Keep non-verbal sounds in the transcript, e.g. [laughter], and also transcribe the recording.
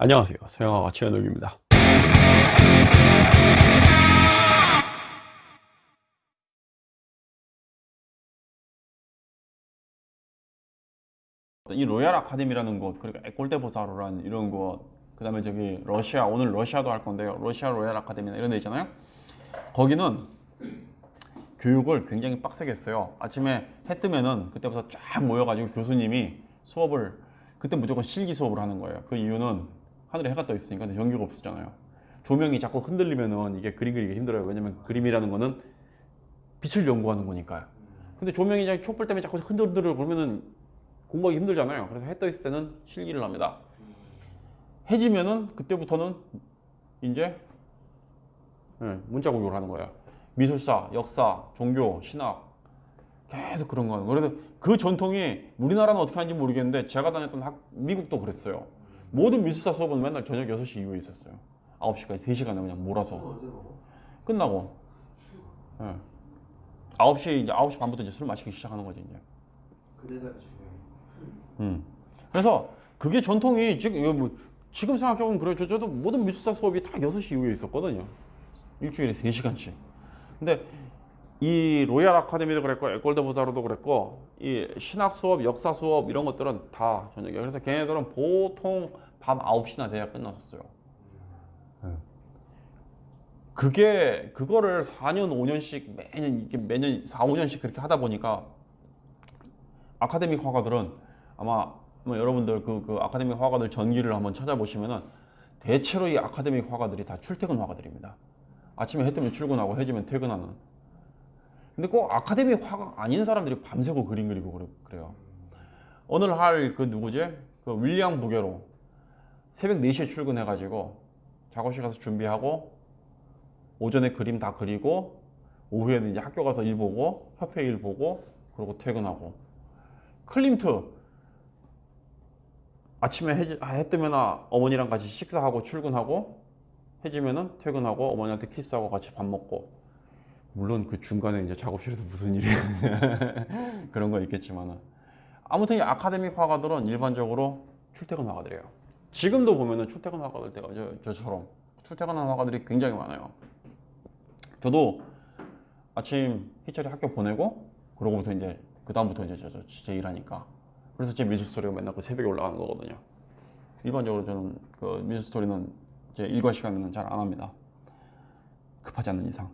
안녕하세요. 서양화가 최현욱입니다. 이 Royal Academy라는 곳 그리고 École des Beaux-Arts란 이런 곳그 다음에 저기 러시아 오늘 러시아도 할 건데요. 러시아 Royal Academy나 이런 데 있잖아요. 거기는 교육을 굉장히 빡세게 했어요. 아침에 해 뜨면은 그때부터 쫙 모여가지고 교수님이 수업을 그때 무조건 실기 수업을 하는 거예요. 그 이유는 하늘에 해가 떠 있으니까 근데 전기가 없었잖아요. 조명이 자꾸 흔들리면은 이게 그림 그리기 힘들어요. 왜냐면 그림이라는 거는 빛을 연구하는 거니까요. 근데 조명이 촛불 때문에 자꾸 흔들흔들 그러면은 공부하기 힘들잖아요. 그래서 해 떠 있을 때는 실기를 합니다. 해지면은 그때부터는 이제 예, 문자 공격을 하는 거예요. 미술사, 역사, 종교, 신학. 계속 그런 거예요 그래서 그 전통이 우리나라는 어떻게 하는지 모르겠는데 제가 다녔던 학, 미국도 그랬어요 모든 미술사 수업은 맨날 저녁 6시 이후에 있었어요 9시까지 3시간을 그냥 몰아서 끝나고 예. 9시 이제 9시 반부터 이제 술 마시기 시작하는 거지 이제 그 중요해. 음. 그래서 그게 전통이 지금 뭐 지금 생각해보면 그래요. 저, 저도 모든 미술사 수업이 다 6시 이후에 있었거든요. 일주일에 3시간씩. 근데 이 Royal Academy도 그랬고 École des Beaux-Arts도 그랬고 이 신학 수업, 역사 수업 이런 것들은 다 저녁에. 그래서 걔네들은 보통 밤 9시나 돼야 끝났었어요. 네. 그게 그거를 4년, 5년씩 매년 이렇게 매년 4, 5년씩 그렇게 하다 보니까 academic 화가들은 아마 뭐 여러분들 그, 그 academic 화가들 전기를 한번 찾아보시면은 대체로 이 아카데믹 화가들이 다 출퇴근 화가들입니다. 아침에 해 뜨면 출근하고 해지면 퇴근하는. 근데 꼭 아카데믹 화가 아닌 사람들이 밤새고 그림 그리고 그래- 그래요. 오늘 할 그 누구지? 그 윌리엄 부게로 새벽 4시에 출근해가지고 작업실 가서 준비하고 오전에 그림 다 그리고 오후에는 이제 학교 가서 일 보고 협회 일 보고 그러고 퇴근하고 클림트 아침에 해, 해 뜨면 어머니랑 같이 식사하고 출근하고 해지면은 퇴근하고 어머니한테 키스하고 같이 밥 먹고 물론 그 중간에 이제 작업실에서 무슨 일이 [laughs] 그런 거 있겠지만은 아무튼 이 아카데믹 화가들은 일반적으로 출퇴근 화가들이에요. 지금도 보면은 출퇴근 화가들 때가 저, 저처럼 출퇴근하는 화가들이 굉장히 많아요. 저도 아침 희철이 학교 보내고 그러고부터 이제 그 다음부터 이제 저, 저, 제 일하니까 그래서 제 미술 스토리가 맨날 그 새벽에 올라가는 거거든요. 일반적으로 저는 그 미술 스토리는 제 일과 시간에는 잘 안 합니다. 급하지 않는 이상.